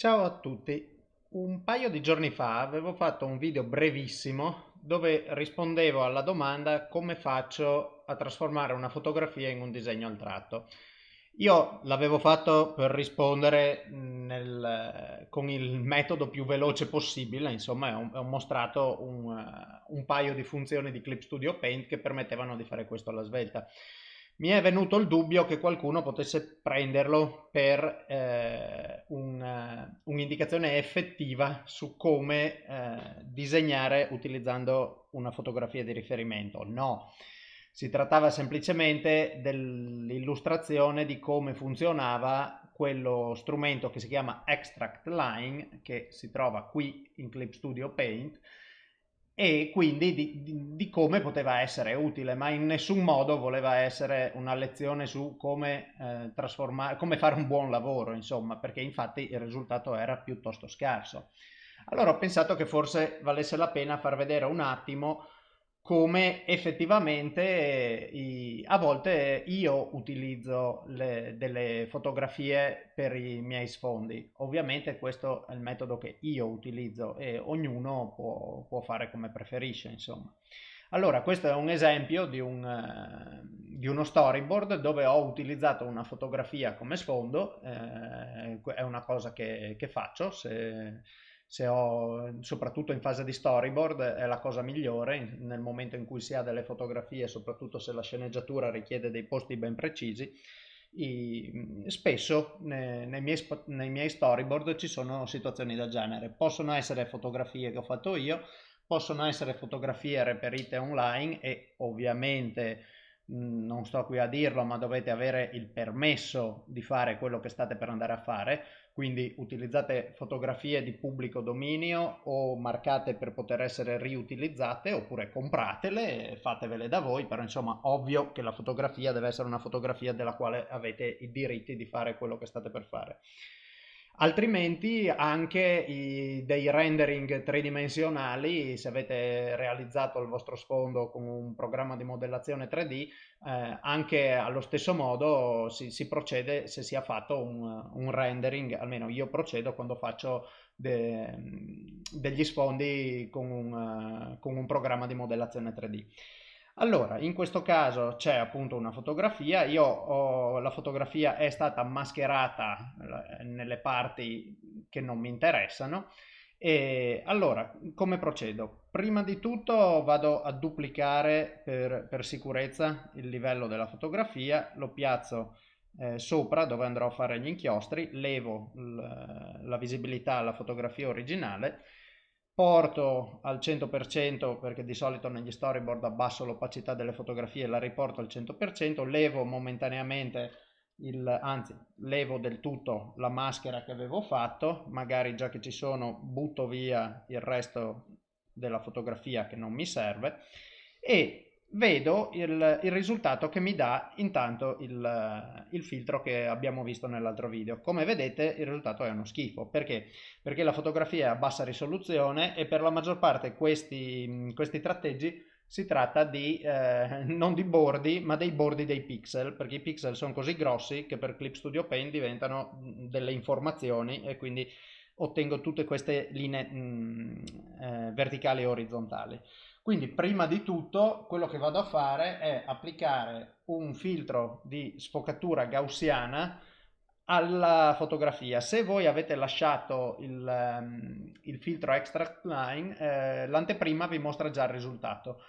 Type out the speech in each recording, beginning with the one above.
Ciao a tutti, un paio di giorni fa avevo fatto un video brevissimo dove rispondevo alla domanda come faccio a trasformare una fotografia in un disegno al tratto. Io l'avevo fatto per rispondere nel, con il metodo più veloce possibile, insomma ho, mostrato un, un paio di funzioni di Clip Studio Paint che permettevano di fare questo alla svelta mi è venuto il dubbio che qualcuno potesse prenderlo per eh, un'indicazione effettiva su come eh, disegnare utilizzando una fotografia di riferimento. No, si trattava semplicemente dell'illustrazione di come funzionava quello strumento che si chiama Extract Line, che si trova qui in Clip Studio Paint, e quindi di, di, di, come poteva essere utile, ma in nessun modo voleva essere una lezione su come, eh, trasformare, come fare un buon lavoro, insomma, perché infatti il risultato era piuttosto scarso. Allora ho pensato che forse valesse la pena far vedere un attimo come effettivamente i, a volte io utilizzo le, delle fotografie per i miei sfondi. Ovviamente questo è il metodo che io utilizzo e ognuno può, può fare come preferisce, insomma. Allora, questo è un esempio di, un, uh, di, uno storyboard dove ho utilizzato una fotografia come sfondo, eh, è una cosa che, che faccio, se, se ho, soprattutto in fase di storyboard, è la cosa migliore nel momento in cui si ha delle fotografie, soprattutto se la sceneggiatura richiede dei posti ben precisi. I, spesso nei, nei, miei, nei miei storyboard ci sono situazioni del genere. Possono essere fotografie che ho fatto io, possono essere fotografie reperite online e ovviamente non sto qui a dirlo, ma dovete avere il permesso di fare quello che state per andare a fare, quindi utilizzate fotografie di pubblico dominio o marcate per poter essere riutilizzate oppure compratele e fatevele da voi, però insomma ovvio che la fotografia deve essere una fotografia della quale avete i diritti di fare quello che state per fare altrimenti anche i, dei rendering tridimensionali, se avete realizzato il vostro sfondo con un programma di modellazione 3D, eh, anche allo stesso modo si, si, procede se si è fatto un, un, rendering, almeno io procedo quando faccio de, degli sfondi con un, con un programma di modellazione 3D. Allora, in questo caso c'è appunto una fotografia, io ho, la fotografia è stata mascherata eh, nelle parti che non mi interessano. E allora come procedo? Prima di tutto vado a duplicare per, per sicurezza il livello della fotografia, lo piazzo eh, sopra dove andrò a fare gli inchiostri, levo la visibilità alla fotografia originale porto al 100% perché di solito negli storyboard abbasso l'opacità delle fotografie e la riporto al 100%, levo momentaneamente il, anzi levo del tutto la maschera che avevo fatto, magari già che ci sono butto via il resto della fotografia che non mi serve e vedo il, il, risultato che mi dà intanto il, il filtro che abbiamo visto nell'altro video. Come vedete il risultato è uno schifo. Perché? Perché la fotografia è a bassa risoluzione e per la maggior parte questi, questi tratteggi si tratta di, eh, non di bordi, ma dei bordi dei pixel, perché i pixel sono così grossi che per Clip Studio Paint diventano delle informazioni e quindi ottengo tutte queste linee mh, eh, verticali e orizzontali. Quindi prima di tutto quello che vado a fare è applicare un filtro di sfocatura gaussiana alla fotografia. Se voi avete lasciato il, um, il filtro extract line, eh, l'anteprima vi mostra già il risultato.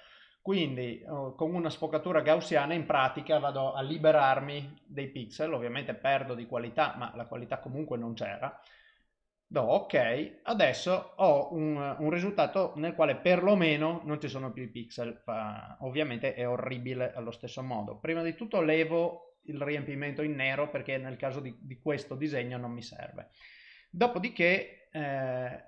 Quindi uh, con una sfocatura gaussiana in pratica vado a liberarmi dei pixel, ovviamente perdo di qualità, ma la qualità comunque non c'era do ok, adesso ho un, un, risultato nel quale perlomeno non ci sono più i pixel, uh, ovviamente è orribile allo stesso modo. Prima di tutto levo il riempimento in nero perché nel caso di, di questo disegno non mi serve. Dopodiché eh,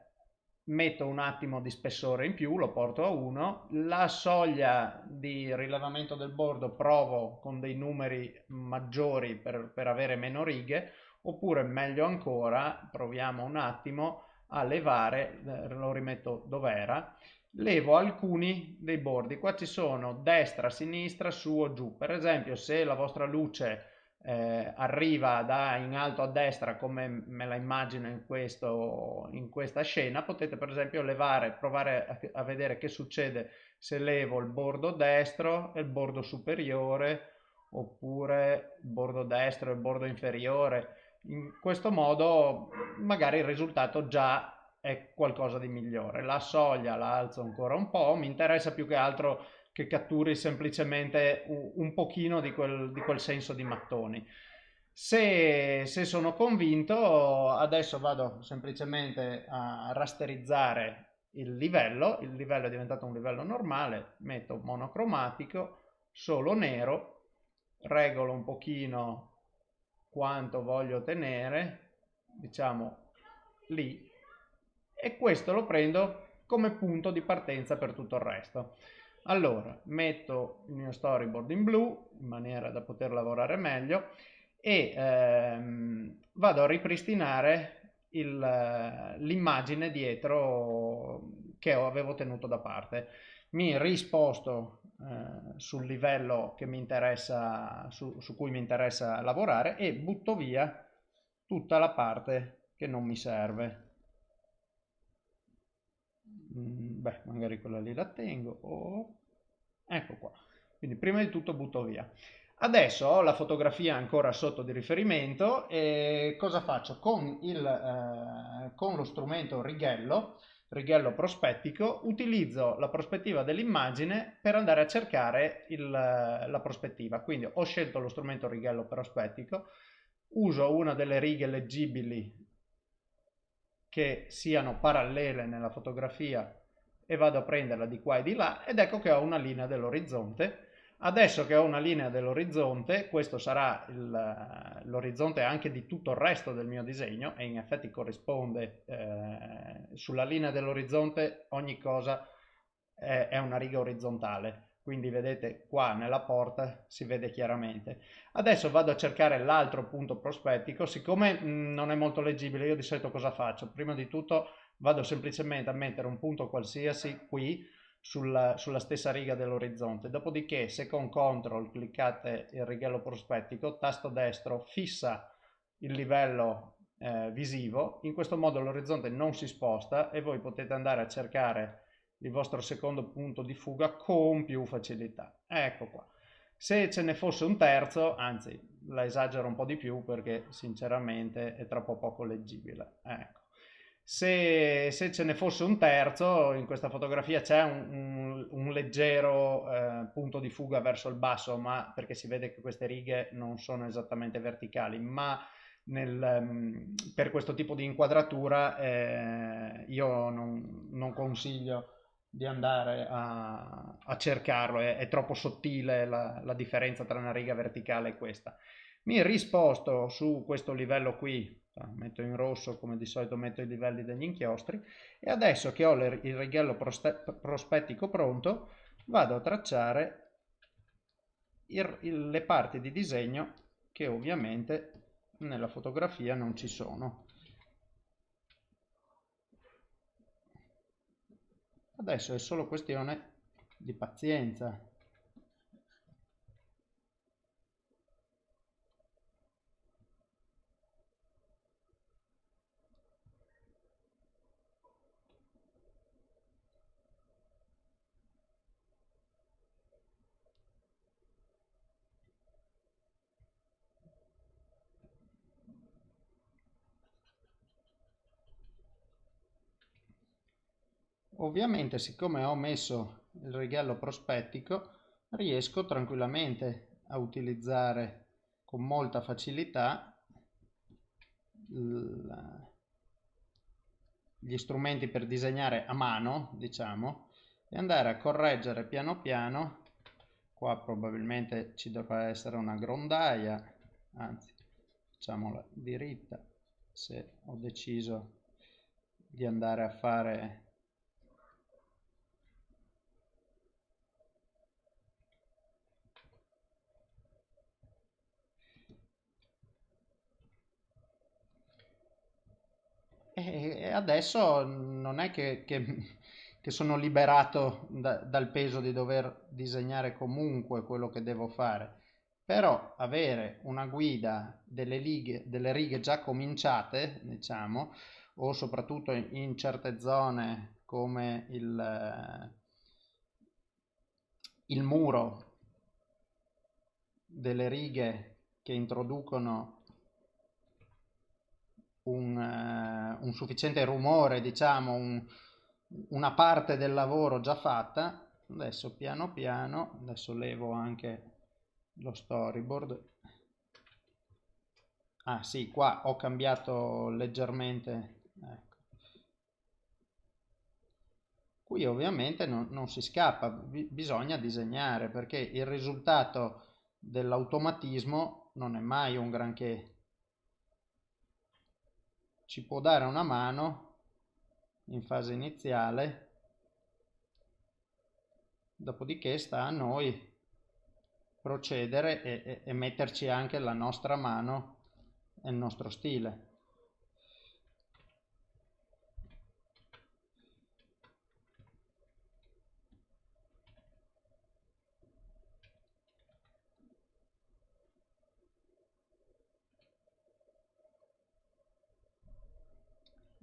metto un attimo di spessore in più, lo porto a 1, la soglia di rilevamento del bordo provo con dei numeri maggiori per, per avere meno righe, oppure meglio ancora proviamo un attimo a levare eh, lo rimetto dove era levo alcuni dei bordi qua ci sono destra sinistra su o giù per esempio se la vostra luce eh, arriva da in alto a destra come me la immagino in, questo, in questa scena, potete per esempio levare, provare a, a vedere che succede se levo il bordo destro e il bordo superiore oppure il bordo destro e il bordo inferiore. In questo modo magari il risultato già è qualcosa di migliore. La soglia la alzo ancora un po', mi interessa più che altro che catturi semplicemente un, pochino di quel, di quel, senso di mattoni. Se, se sono convinto, adesso vado semplicemente a rasterizzare il livello, il livello è diventato un livello normale, metto monocromatico, solo nero, regolo un pochino quanto voglio ottenere, diciamo lì, e questo lo prendo come punto di partenza per tutto il resto. Allora, metto il mio storyboard in blu in maniera da poter lavorare meglio e ehm, vado a ripristinare l'immagine dietro che avevo tenuto da parte. Mi risposto eh, sul livello che mi interessa, su, su cui mi interessa lavorare e butto via tutta la parte che non mi serve. Mm, beh, magari quella lì la tengo. Oh, ecco qua. Quindi prima di tutto butto via. Adesso ho la fotografia ancora sotto di riferimento e cosa faccio? Con, il, eh, con lo strumento righello, righello prospettico, utilizzo la prospettiva dell'immagine per andare a cercare il, la prospettiva. Quindi ho scelto lo strumento righello prospettico, uso una delle righe leggibili che siano parallele nella fotografia e vado a prenderla di qua e di là ed ecco che ho una linea dell'orizzonte Adesso che ho una linea dell'orizzonte, questo sarà l'orizzonte anche di tutto il resto del mio disegno e in effetti corrisponde eh, sulla linea dell'orizzonte ogni cosa è, è una riga orizzontale quindi vedete qua nella porta si vede chiaramente. Adesso vado a cercare l'altro punto prospettico, siccome mh, non è molto leggibile io di solito cosa faccio? Prima di tutto vado semplicemente a mettere un punto qualsiasi qui sulla, sulla stessa riga dell'orizzonte. Dopodiché, se con CTRL cliccate il righello prospettico, tasto destro fissa il livello eh, visivo, in questo modo l'orizzonte non si sposta e voi potete andare a cercare il vostro secondo punto di fuga con più facilità. Ecco qua. Se ce ne fosse un terzo, anzi la esagero un po' di più perché sinceramente è troppo poco leggibile. Ecco. Se, se, ce ne fosse un terzo, in questa fotografia c'è un, un, un, leggero eh, punto di fuga verso il basso, ma perché si vede che queste righe non sono esattamente verticali, ma nel, um, per questo tipo di inquadratura eh, io non, non, consiglio di andare a, a cercarlo, è, è, troppo sottile la, la differenza tra una riga verticale e questa. Mi risposto su questo livello qui metto in rosso come di solito metto i livelli degli inchiostri e adesso che ho il righello prospettico pronto vado a tracciare il, il, le parti di disegno che ovviamente nella fotografia non ci sono. Adesso è solo questione di pazienza Ovviamente siccome ho messo il righello prospettico riesco tranquillamente a utilizzare con molta facilità gli strumenti per disegnare a mano diciamo e andare a correggere piano piano. Qua probabilmente ci dovrà essere una grondaia anzi facciamola diritta se ho deciso di andare a fare E adesso non è che, che, che sono liberato da, dal peso di dover disegnare comunque quello che devo fare. però avere una guida delle, righe, delle righe già cominciate, diciamo, o soprattutto in certe zone come il, il muro delle righe che introducono un, uh, un sufficiente rumore, diciamo, un, una parte del lavoro già fatta. Adesso piano piano, adesso levo anche lo storyboard. Ah sì, qua ho cambiato leggermente. Ecco. Qui ovviamente non, non si scappa, bisogna disegnare perché il risultato dell'automatismo non è mai un granché. Ci può dare una mano in fase iniziale, dopodiché sta a noi procedere e, e, e metterci anche la nostra mano e il nostro stile.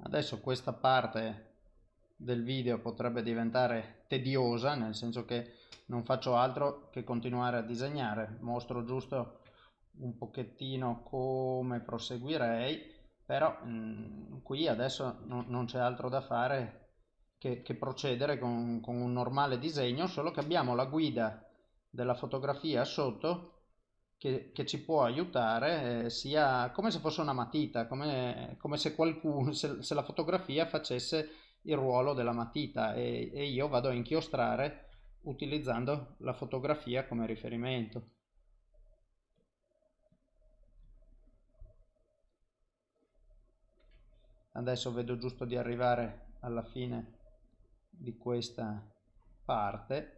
Adesso questa parte del video potrebbe diventare tediosa, nel senso che non faccio altro che continuare a disegnare. Mostro giusto un pochettino come proseguirei, però mh, mm, qui adesso no, non c'è altro da fare che, che procedere con, con un normale disegno, solo che abbiamo la guida della fotografia sotto che, che, ci può aiutare eh, sia come se fosse una matita, come, come se, qualcuno, se, se, la fotografia facesse il ruolo della matita e, e io vado a inchiostrare utilizzando la fotografia come riferimento. Adesso vedo giusto di arrivare alla fine di questa parte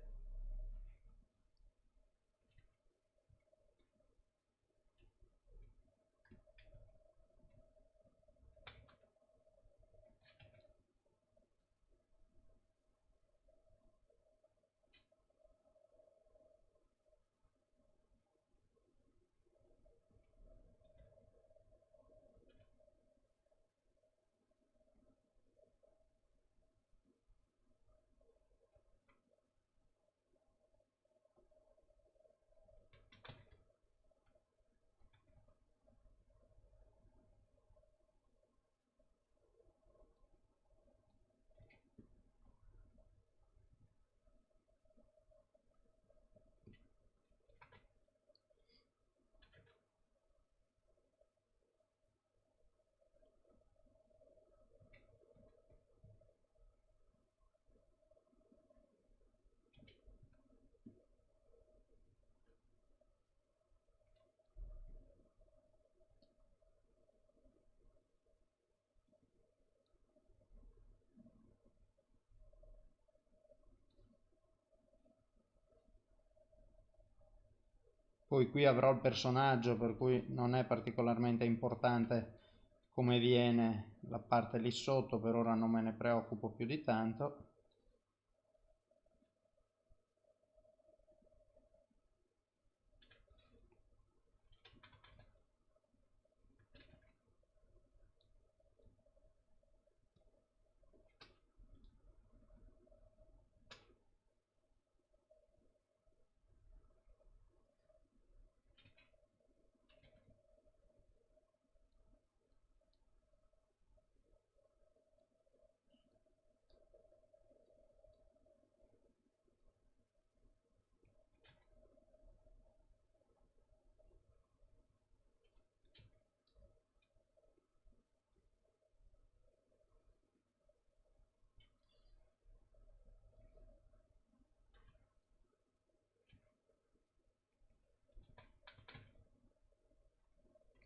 Poi qui avrò il personaggio per cui non è particolarmente importante come viene la parte lì sotto, per ora non me ne preoccupo più di tanto.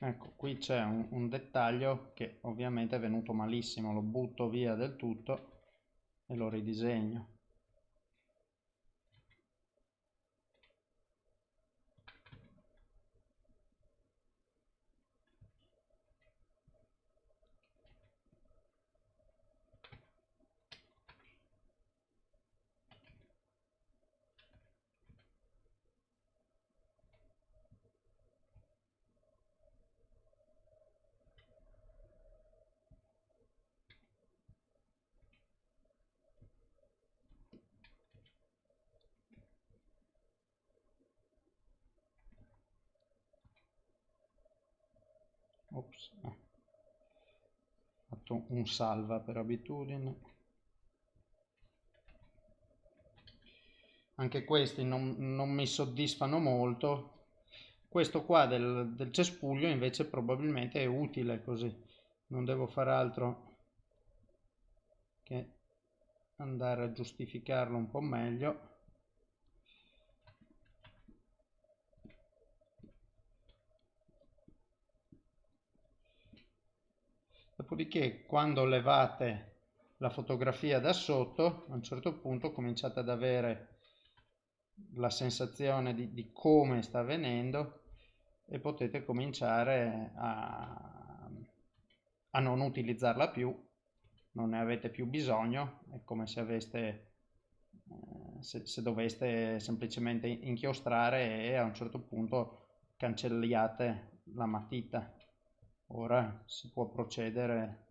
Ecco qui c'è un, un, dettaglio che ovviamente è venuto malissimo lo butto via del tutto e lo ridisegno ops, eh. fatto un salva per abitudine. Anche questi non, non mi soddisfano molto. Questo qua del, del cespuglio invece probabilmente è utile così. Non devo fare altro che andare a giustificarlo un po' meglio dopodiché quando levate la fotografia da sotto a un certo punto cominciate ad avere la sensazione di, di come sta avvenendo e potete cominciare a, a non utilizzarla più non ne avete più bisogno è come se aveste eh, se, se doveste semplicemente inchiostrare e a un certo punto cancelliate la matita ora si può procedere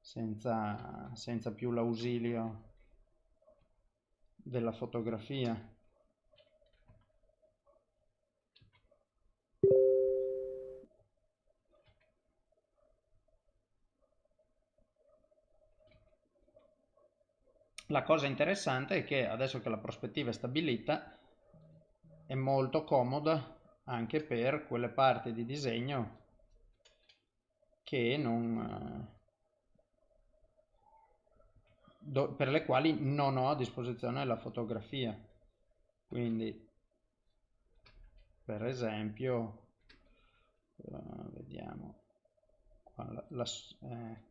senza, senza più l'ausilio della fotografia. La cosa interessante è che adesso che la prospettiva è stabilita è molto comoda anche per quelle parti di disegno che non, do, per le quali non ho a disposizione la fotografia. Quindi, per esempio, uh, vediamo, la, la, ecco.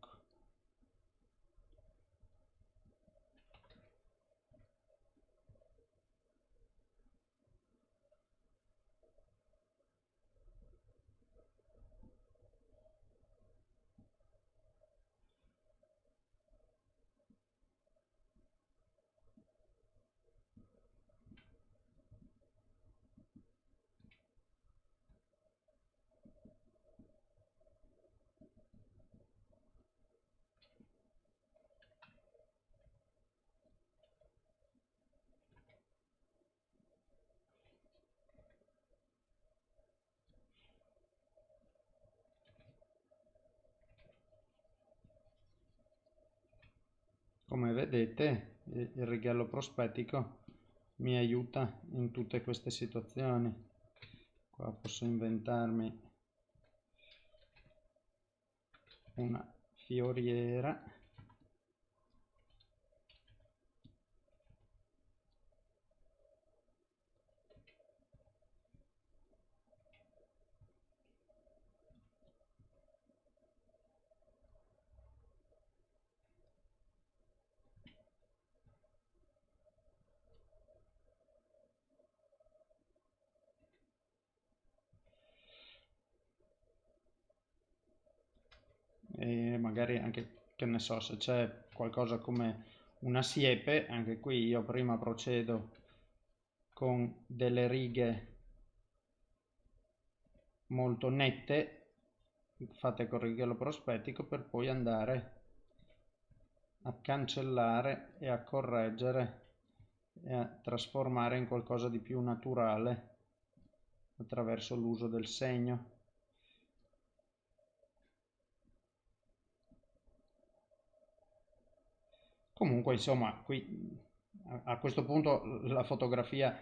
Come vedete il righello prospettico mi aiuta in tutte queste situazioni. Qua posso inventarmi una fioriera e magari anche che ne so se c'è qualcosa come una siepe anche qui io prima procedo con delle righe molto nette fatte con righello prospettico per poi andare a cancellare e a correggere e a trasformare in qualcosa di più naturale attraverso l'uso del segno Comunque, insomma, qui a questo punto la fotografia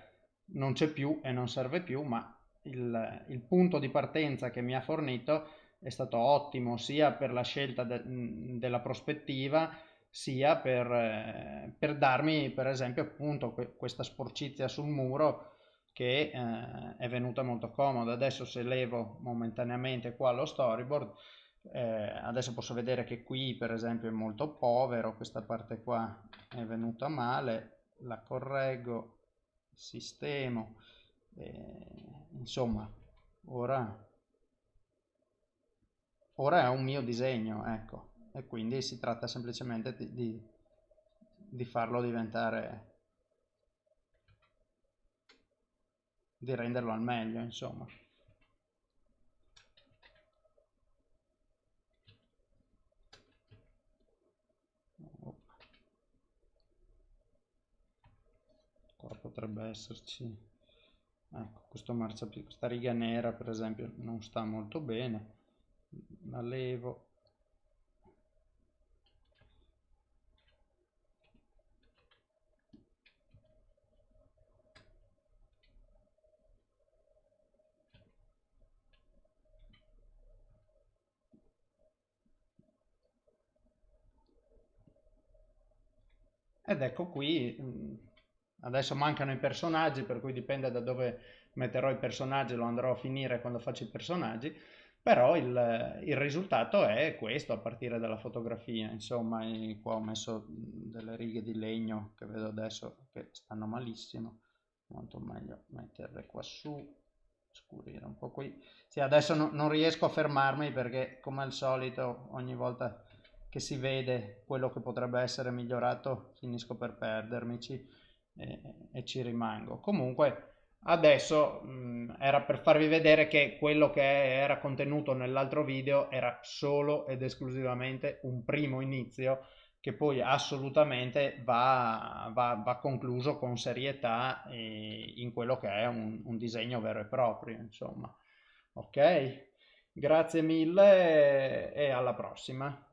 non c'è più e non serve più, ma il, il, punto di partenza che mi ha fornito è stato ottimo sia per la scelta de, della prospettiva sia per, eh, per, darmi per esempio appunto questa sporcizia sul muro che eh, è venuta molto comoda. Adesso se levo momentaneamente qua lo storyboard eh, adesso posso vedere che qui per esempio è molto povero questa parte qua è venuta male la correggo sistemo eh, insomma ora ora è un mio disegno ecco e quindi si tratta semplicemente di, di, di farlo diventare di renderlo al meglio insomma qua potrebbe esserci. Ecco questo marciapiede questa riga nera per esempio non sta molto bene. La levo. Ed ecco qui adesso mancano i personaggi per cui dipende da dove metterò i personaggi lo andrò a finire quando faccio i personaggi però il, il risultato è questo a partire dalla fotografia. Insomma qua ho messo delle righe di legno che vedo adesso che stanno malissimo molto meglio metterle qua su scurire un po' qui. Sì, adesso no, non riesco a fermarmi perché come al solito ogni volta che si vede quello che potrebbe essere migliorato finisco per perdermici e, e ci rimango. Comunque adesso mh, era per farvi vedere che quello che era contenuto nell'altro video era solo ed esclusivamente un primo inizio che poi assolutamente va, va, va concluso con serietà in quello che è un, un disegno vero e proprio insomma. Ok? Grazie mille e alla prossima